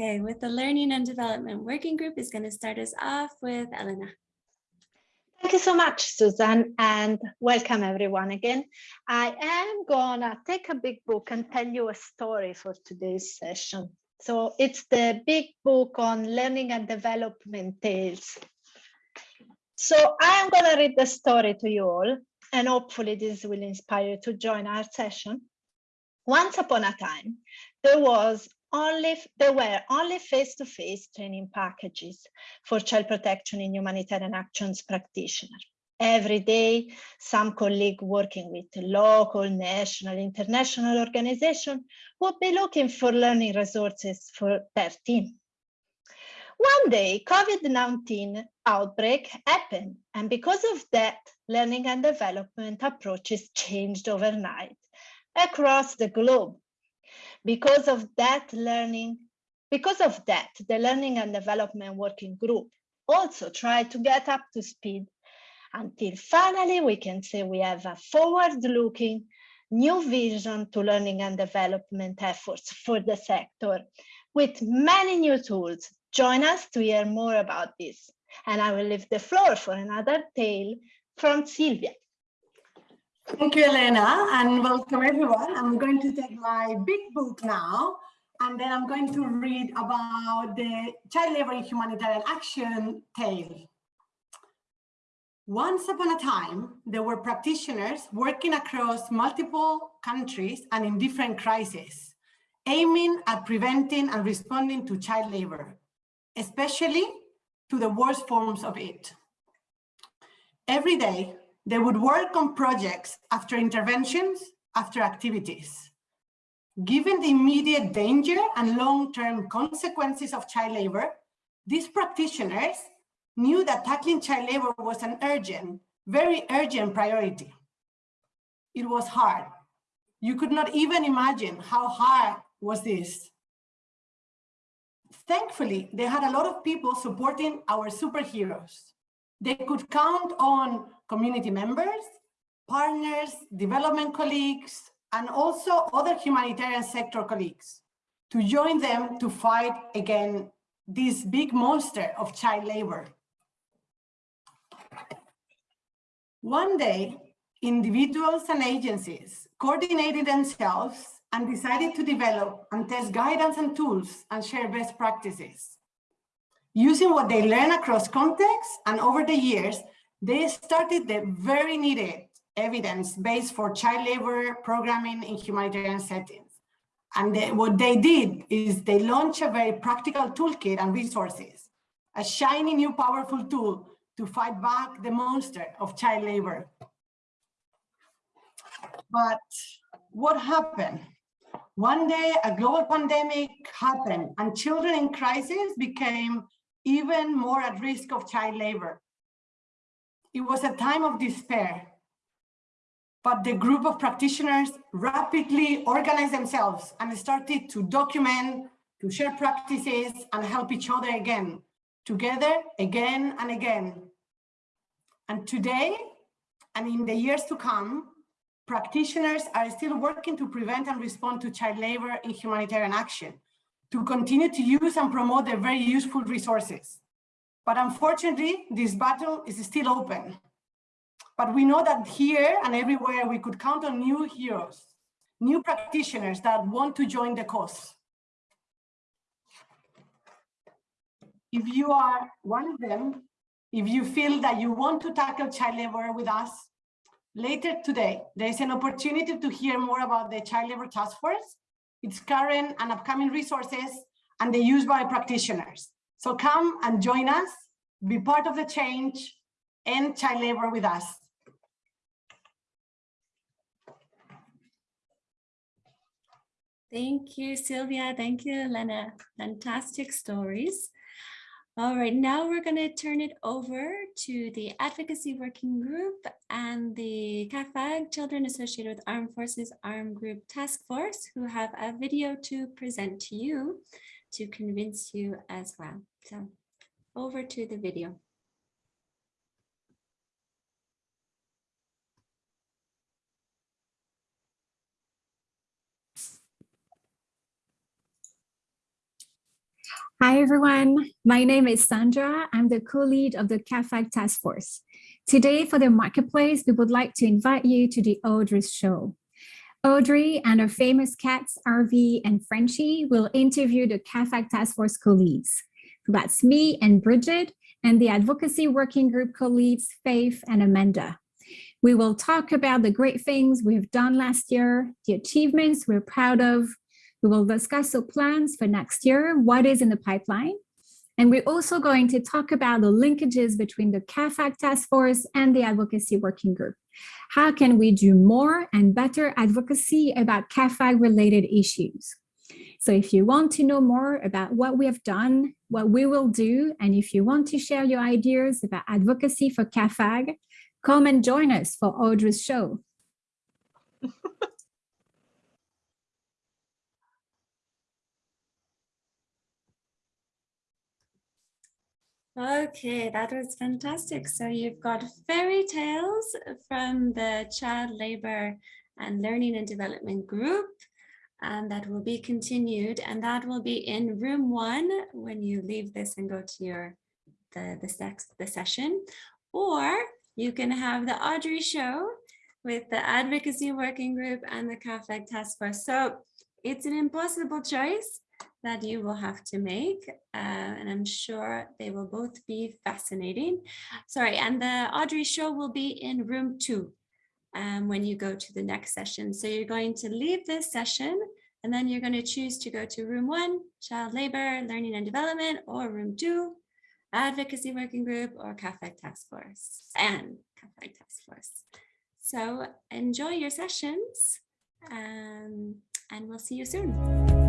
Okay, with the Learning and Development Working Group is going to start us off with Elena. Thank you so much, Susan, and welcome everyone again. I am gonna take a big book and tell you a story for today's session. So it's the big book on learning and development tales. So I am gonna read the story to you all, and hopefully this will inspire you to join our session. Once upon a time, there was only there were only face-to-face -face training packages for child protection in humanitarian actions practitioners. Every day, some colleague working with local, national, international organization would be looking for learning resources for their team. One day, COVID-19 outbreak happened, and because of that, learning and development approaches changed overnight across the globe because of that learning, because of that, the Learning and Development Working Group also tried to get up to speed until finally we can say we have a forward-looking new vision to learning and development efforts for the sector with many new tools. Join us to hear more about this. And I will leave the floor for another tale from Sylvia. Thank you, Elena, and welcome everyone. I'm going to take my big book now, and then I'm going to read about the child labor in humanitarian action tale. Once upon a time, there were practitioners working across multiple countries and in different crises, aiming at preventing and responding to child labor, especially to the worst forms of it. Every day, they would work on projects after interventions, after activities. Given the immediate danger and long-term consequences of child labor, these practitioners knew that tackling child labor was an urgent, very urgent priority. It was hard. You could not even imagine how hard was this. Thankfully, they had a lot of people supporting our superheroes. They could count on community members, partners, development colleagues, and also other humanitarian sector colleagues to join them to fight against this big monster of child labor. One day, individuals and agencies coordinated themselves and decided to develop and test guidance and tools and share best practices. Using what they learn across contexts and over the years, they started the very needed evidence base for child labor programming in humanitarian settings. And they, what they did is they launched a very practical toolkit and resources, a shiny new powerful tool to fight back the monster of child labor. But what happened? One day, a global pandemic happened and children in crisis became even more at risk of child labor. It was a time of despair, but the group of practitioners rapidly organized themselves and started to document, to share practices and help each other again, together again and again. And today, and in the years to come, practitioners are still working to prevent and respond to child labor in humanitarian action, to continue to use and promote their very useful resources. But unfortunately, this battle is still open. But we know that here and everywhere we could count on new heroes, new practitioners that want to join the cause. If you are one of them, if you feel that you want to tackle child labor with us, later today, there is an opportunity to hear more about the Child Labor Task Force, its current and upcoming resources, and the use by practitioners. So come and join us, be part of the change, and child labor with us. Thank you, Sylvia. Thank you, Elena. Fantastic stories. All right, now we're going to turn it over to the Advocacy Working Group and the CAAFAG Children Associated with Armed Forces Armed Group Task Force, who have a video to present to you to convince you as well. So over to the video. Hi, everyone. My name is Sandra. I'm the co-lead of the CAAFAG task force. Today for the marketplace, we would like to invite you to the Audrey's show. Audrey and her famous cats, RV and Frenchie, will interview the CAAFAG task force co-leads. That's me and Bridget and the advocacy working group co-leads, Faith and Amanda. We will talk about the great things we've done last year, the achievements we're proud of, we will discuss the plans for next year, what is in the pipeline. And we're also going to talk about the linkages between the CAAFAG task force and the advocacy working group. How can we do more and better advocacy about CAAFAG related issues? So if you want to know more about what we have done, what we will do, and if you want to share your ideas about advocacy for CAAFAG, come and join us for Audrey's show. Okay, that was fantastic. So you've got fairy tales from the Child Labor and Learning and Development Group, and that will be continued, and that will be in room one when you leave this and go to your the the, sex, the session, or you can have the Audrey show with the Advocacy Working Group and the CAAFAG Task Force. So it's an impossible choice that you will have to make uh, and I'm sure they will both be fascinating. Sorry, and the Audrey show will be in room two um, when you go to the next session. So you're going to leave this session and then you're going to choose to go to room one, child labor, learning and development, or room two, advocacy working group, or CAAFAG task force and CAAFAG task force. So enjoy your sessions um, and we'll see you soon.